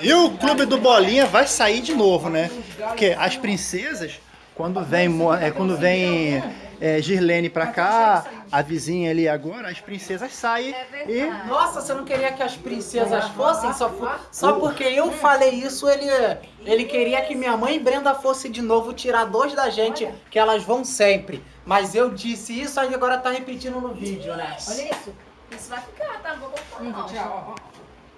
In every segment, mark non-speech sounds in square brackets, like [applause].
E o clube do Bolinha vai sair de novo, né? Porque as princesas, quando vem, é, quando vem é, Girlene pra cá, a vizinha ali agora, as princesas saem e... Nossa, você não queria que as princesas fossem? Só, só porque eu falei isso, ele, ele queria que minha mãe e Brenda fosse de novo tirar dois da gente, que elas vão sempre. Mas eu disse isso, aí agora tá repetindo no vídeo, né? Olha isso. Isso vai ficar, tá? Não vou botar não.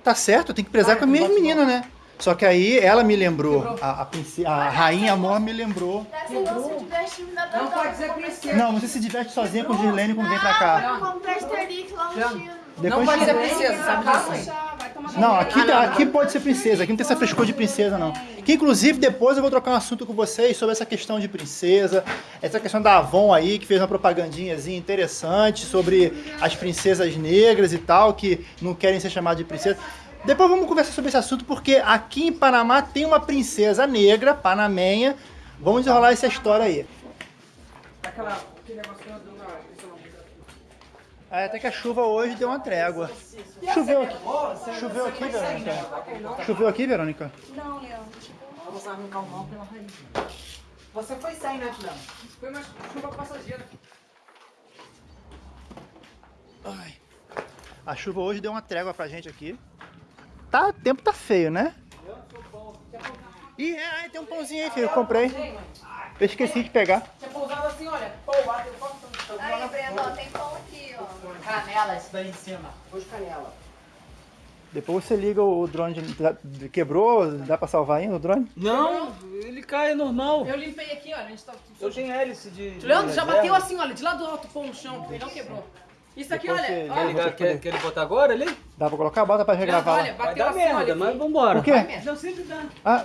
Tá certo, tem que prezar com as minhas meninas, né? Só que aí ela me lembrou, a, a, prince- a rainha amor me lembrou. Esse não se diverte ainda tá Não pode dizer princesa. Não, você se diverte sozinha com Girlene quando vem pra cá. Eu comprei Asterix lá no Chino. Não Depois pode ser princesa, sabe disso? Não, aqui, aqui pode ser princesa, aqui não tem essa frescura de princesa, não. Que inclusive depois eu vou trocar um assunto com vocês sobre essa questão de princesa, essa questão da Avon aí, que fez uma propagandinhazinha interessante sobre as princesas negras e tal, que não querem ser chamadas de princesa. Depois vamos conversar sobre esse assunto, porque aqui em Panamá tem uma princesa negra, panamenha. Vamos desenrolar essa história aí. Ah, até que a chuva hoje deu uma trégua. Choveu aqui. Choveu aqui, Verônica? Choveu aqui, Verônica? Não, Leandro. Vamos arrancar o mal pela raiz. Você foi sem, né, Juliana? Foi uma chuva passageira. Ai. A chuva hoje deu uma trégua pra gente aqui. Tá, o tempo tá feio, né? Ih, é, ai, tem um pãozinho aí, filho. Eu comprei. Eu esqueci de pegar. Tinha pousado assim, olha. Pô, bateu foto. Aí, Brenda, ó, tem pão. Canela, isso daí em cima. Pôs canela. Depois você liga o drone. de- quebrou? Dá pra salvar ainda o drone? Não, ele cai normal. Eu limpei aqui, olha, a gente tá... Eu tenho hélice de. de Leandro já reserva. bateu assim, olha, de lá do alto pão no chão, ele não quebrou. Isso aqui, Depois olha, olha, ligar, quer, quer ele botar agora ali? Dá pra colocar? Bota pra Leandro, regravar olha, bateu dar assim, merda, olha. mas vambora. O quê? Não sempre dá. Ah,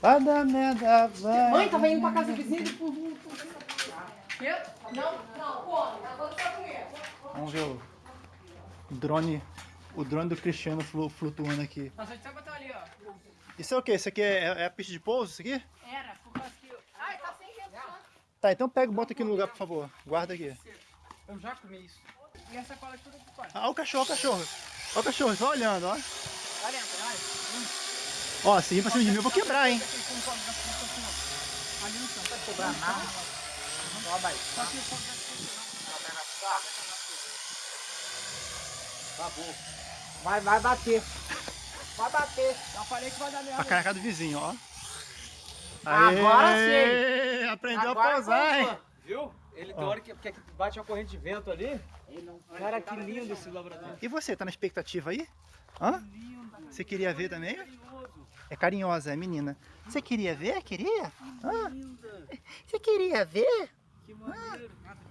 vai dar merda, vai. Mãe, tava indo pra casa vizinha e... Não, não, come. Agora vai comer. Vamos ver o drone. O drone do Cristiano flu- flutuando aqui. Nossa, a gente vai botar ali, ó. Isso é o quê? Isso aqui é, é a pista de pouso, isso aqui? Era, por causa que... Ai, tá sem retorno. Tá, então pega e bota aqui no lugar, por favor. Guarda aqui. Eu já comi isso. E essa cola aqui tudo fora. Ah, o cachorro, o cachorro. Ó o cachorro, só olhando, ó. Olha, olha. Ó, se vir pra cima de mim eu vou quebrar, hein. Ali no chão. Não cobrar nada. Só vai. Só que o fogo já Vai, vai bater. Vai bater. Já falei que vai dar A merda. caraca do vizinho, ó. Agora Aê, Aprendeu Agora a pousar, hein. Viu? Ele tem hora que, que bate uma corrente de vento ali. Cara, que lindo esse labrador. E você, tá na expectativa aí? Hã? Você queria ver também? É carinhosa, é menina. Você queria ver? Queria? Hã? Você queria ver? Que maneiro.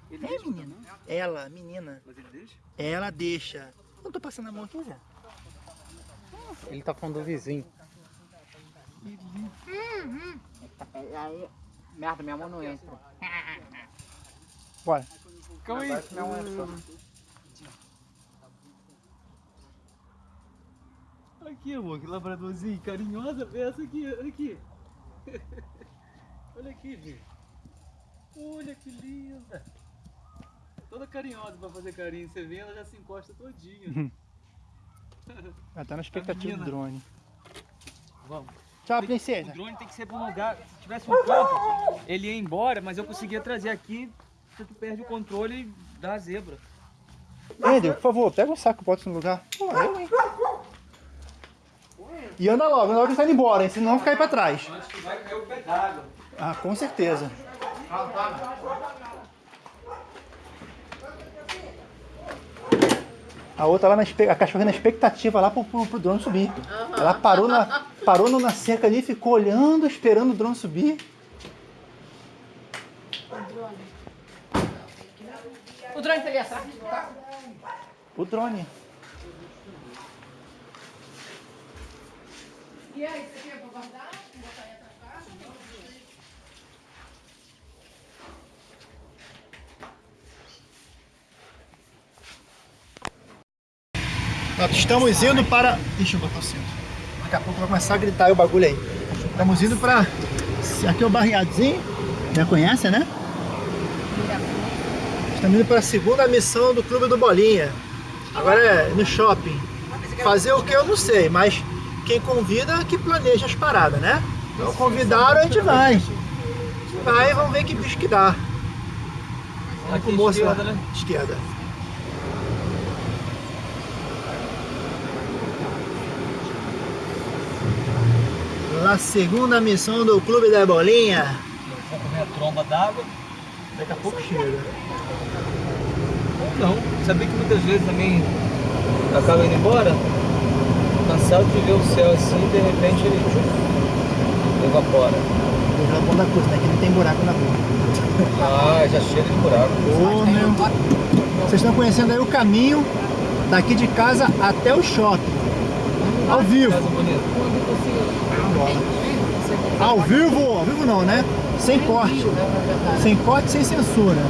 Ele É, deixa menina. Ela, menina. Mas ele deixa? Ela deixa. Não tô passando a mão aqui, Zé. Ele tá falando do vizinho. Aí, merda, minha mão não entra. [laughs] Bora. Calma aí. Minha mão entra. Aqui, amor, que labradorzinho carinhosa. Vê essa aqui, olha aqui. [laughs] olha aqui, gente. Olha que linda. Toda carinhosa pra fazer carinho. Você vê, ela já se encosta todinha. [laughs] Ela tá na expectativa do drone. Vamos. Tchau, O princesa. drone tem que ser pra um lugar. Se tivesse um campo, ele ia embora, mas eu conseguia trazer aqui. Se tu perde o controle e dá a zebra. Ender, por favor, pega um saco e bota no lugar. Pô, eu, hein? E anda logo, anda logo que você tá indo embora, hein? Senão vai cair pra trás. Acho que vai cair o pé d'água. Ah, com certeza. A outra lá na a cachorra na expectativa lá pro, pro, pro drone subir. Ela parou na, parou na cerca ali, ficou olhando, esperando o drone subir. O drone tá ali atrás. O drone. E aí, você quer pra guardar? Botar aí atrás da caixa? Nós estamos indo para. Deixa eu botar o cinto. Daqui a pouco vai começar a gritar o bagulho aí. Estamos indo para. Aqui é o barriadozinho. Já conhece, né? Estamos indo para a segunda missão do Clube do Bolinha. Agora é no shopping. Fazer o que eu não sei, mas quem convida que planeja as paradas, né? Então convidaram, a gente vai. A gente vai e vamos ver que bicho que dá. Vamos pro moço lá. né? Esquerda. La segunda missão do Clube da Bolinha. Vou comer a tromba d'água. Daqui a pouco chega. Ou não. Sabia que muitas vezes também acaba indo embora? Cansado de ver o céu assim, de repente ele tchum, evapora. Vou jogar ponta coisa, né? Que não tem buraco na rua. Ah, já chega de buraco. Ô, meu. Vocês estão conhecendo aí o caminho daqui de casa até o shopping. Ao vivo. Ao vivo, ao vivo não, né? Sem corte. Sem corte, sem censura.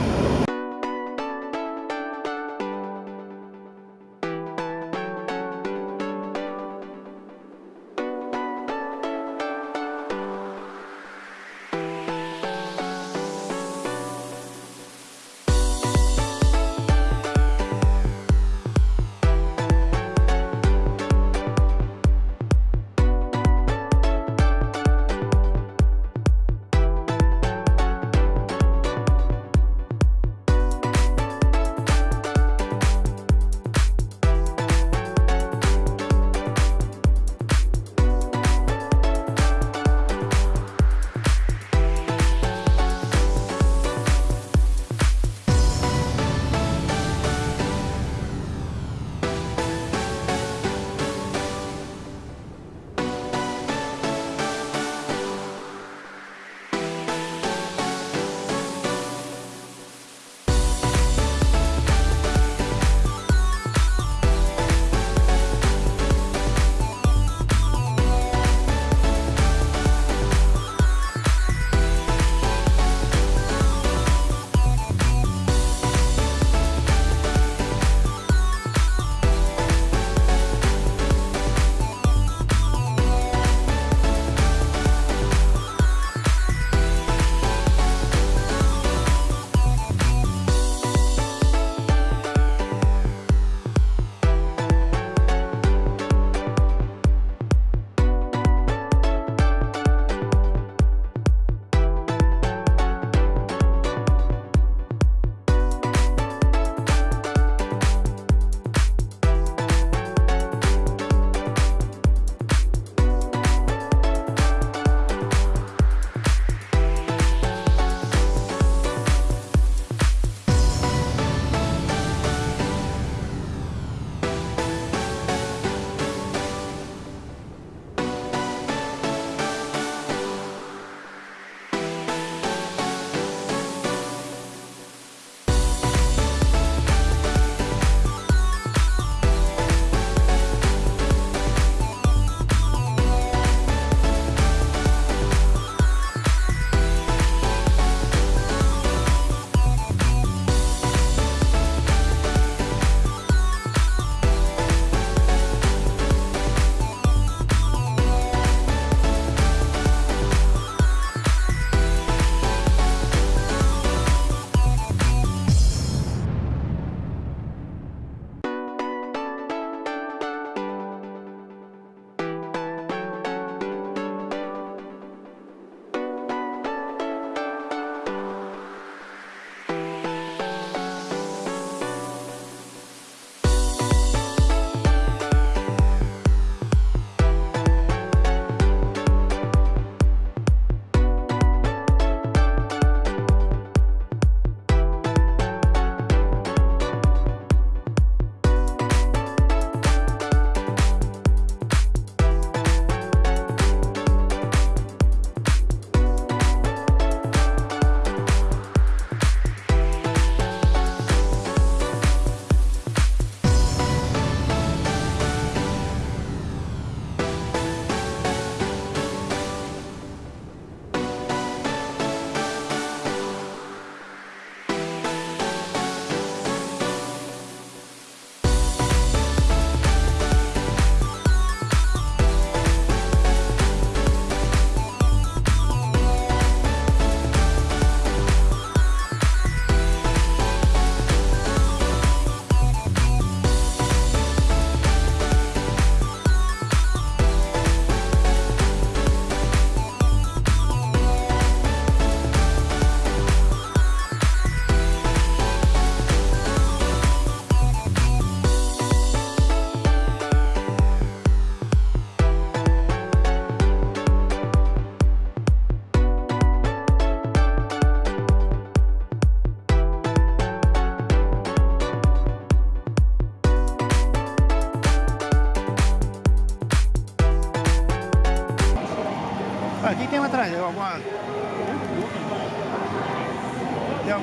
Tem.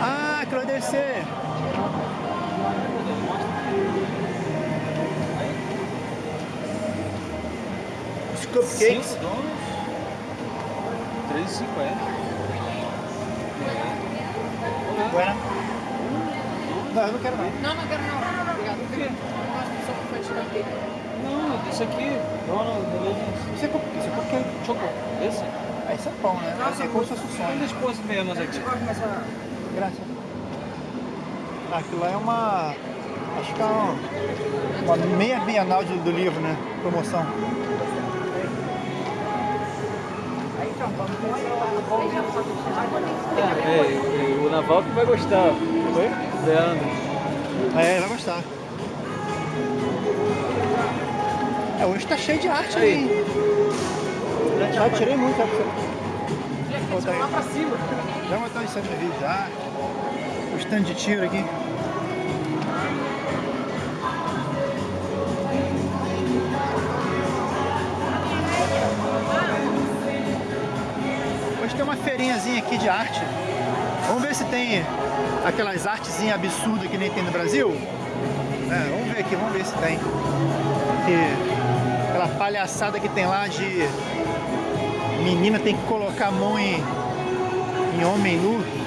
Ah, aquilo deve ser... Os cupcakes. 5 donos. 3,50. Buena. Não, eu não quero não. Não, não quero não. Obrigado. Por quê? Eu gosto de sopa infantil. Não, isso aqui. Beleza? Isso é cupcake. Isso é cupcake. Choco. Esse? Ah, isso é pão, né? Esse é como se fosse o sonho. Ainda expôs menos aqui. Graças. Ah, aquilo lá é uma. Acho que é uma, uma meia bienal de- do livro, né? Promoção. É, o Naval que vai gostar. Foi? Leandro. É, vai gostar. É, hoje tá cheio de arte Aí. aí. hein? Já tirei muito, sabe? Lá pra cima. Já botar isso no vídeo já. O stand de tiro aqui. Hoje tem uma feirinhazinha aqui de arte. Vamos ver se tem aquelas artezinhas absurdas que nem tem no Brasil. É, vamos ver aqui, vamos ver se tem. Que, aquela palhaçada que tem lá de menina tem que colocar a mão em, em homem nu.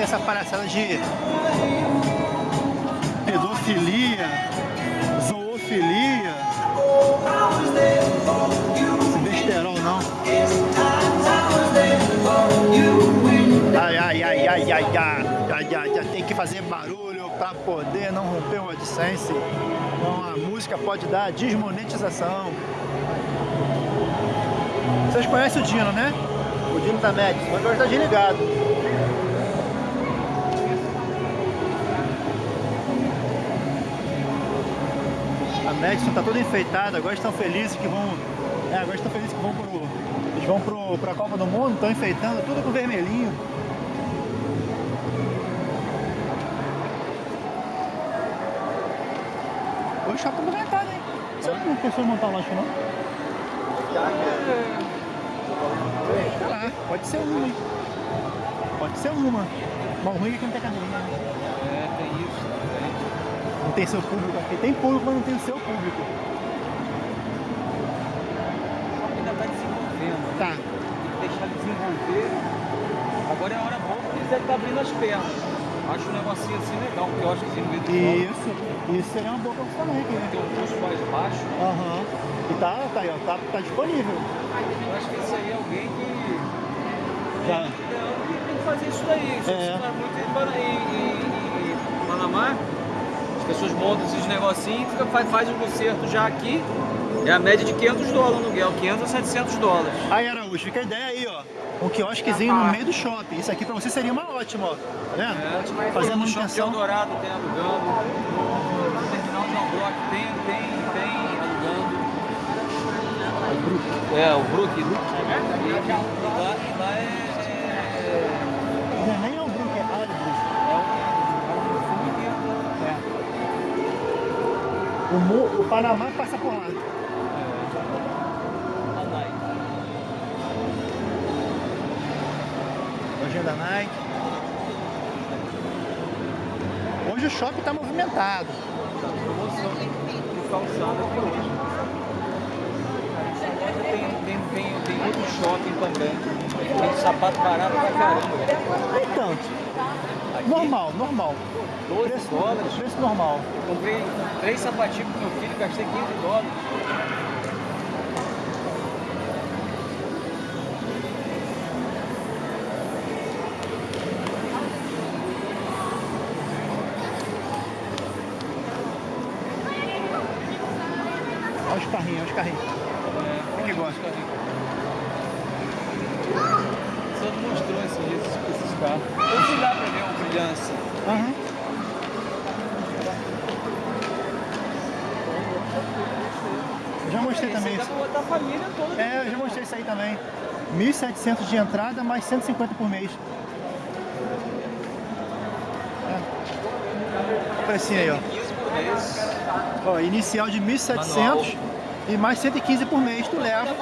tem essa palhaçada de pedofilia, zoofilia. Esse não. Ai, ai, ai, ai, ai, ai, ai, ai, tem que fazer barulho para poder não romper o AdSense. Então a música pode dar desmonetização. Vocês conhecem o Dino, né? O Dino da Max, mas agora está desligado. A Madison tá toda enfeitada, agora estão felizes que vão. É, agora estão felizes que vão pro. Eles vão pro, pra Copa do Mundo, estão enfeitando tudo com vermelhinho. O shopping tá movimentado, hein? Você não pensou em montar um lanche não? Lá, pode ser uma, hein? Pode ser uma. Mas ruim é que não tem cadeirinha, né? É, tem isso. Não tem seu público aqui. Tem público, mas não tem o seu público. Ainda está desenvolvendo. Tá. Tem que deixar desenvolver. Agora é a hora boa porque eles devem estar abrindo as pernas. Acho um negocinho assim legal, quiosquezinho no meio do shopping. Isso. Isso seria uma boa profissão também aqui, né? Tem um custo mais baixo. Aham. E tá, tá aí, ó. Tá, tá disponível. Eu acho que esse aí é alguém que. Já. Que tem que fazer isso daí. Isso É. é. muito em, em, em- em Panamá. As pessoas montam esses negocinhos e fica, faz, faz um concerto já aqui. É a média de 500 dólares no aluguel, 500 a 700 dólares. Aí, Araújo, fica a ideia aí, ó. Um quiosquezinho no meio do shopping. Isso aqui pra você seria uma ótima, ó. Tá vendo? É, Fazer a no manutenção. Eldorado tem alugando. No terminal de Albrook tem, tem, tem alugando. O Brook. É, o Brook. E, O, Mo- o Panamá passa por lá. Lojinha da Nike. Hoje o shopping tá movimentado. Tá promoção de calçada aqui hoje. Essa loja tem, tem, tem, tem outro shopping também. Tem sapato barato pra caramba. Nem tanto. Normal, normal. 12 Preço, dólares. preço normal. Comprei três sapatinhos pro meu filho, gastei 15 dólares. Mostrei também isso. pra botar a família toda. É, eu já mostrei isso aí também. 1.700 de entrada, mais 150 por mês. É. O precinho aí, ó. 15 por mês. ó. Inicial de 1.700 Manual. e mais 115 por mês, tu leva.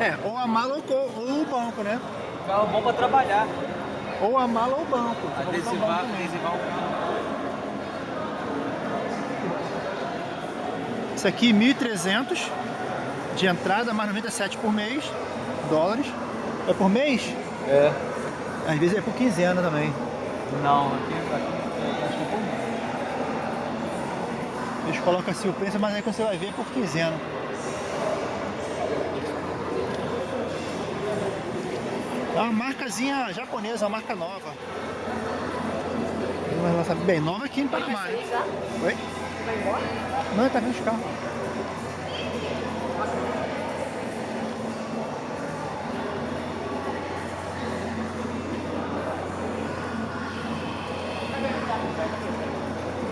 É, ou a mala ou, ou o banco, né? Carro bom pra trabalhar. Ou a mala ou o banco. Banco Adesivar, adesivar o carro. Isso aqui 1.300 de entrada, mais 97 por mês, dólares. É por mês? É. Às vezes é por quinzena também. Não, aqui, aqui acho que é por mês. Eles colocam assim o preço, mas aí você vai ver é por quinzena. É uma marcazinha japonesa, uma marca nova. Mas ela sabe bem nova aqui em hein? Oi? Vai embora? Não, tá vindo os carros.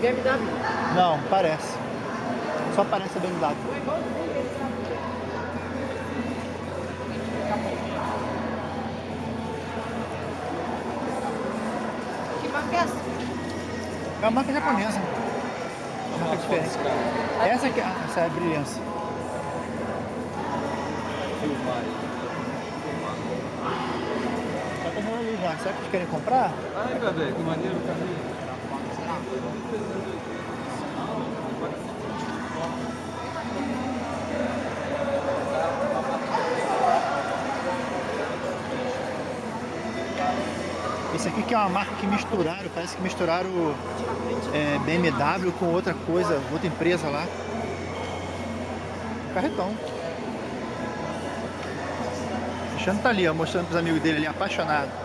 BMW. Não, parece. Só parece a BMW. Que marca é essa? É uma marca japonesa. Diferente. Essa aqui, ah, essa é a aí. Tá tomando ali já. Será que eles querem comprar? Ai, bebê, que maneiro o carrinho. Esse aqui que é uma marca que misturaram, parece que misturaram é, BMW com outra coisa, outra empresa lá. Carretão. O Cristiano tá ali, ó, mostrando pros amigos dele ali, apaixonado.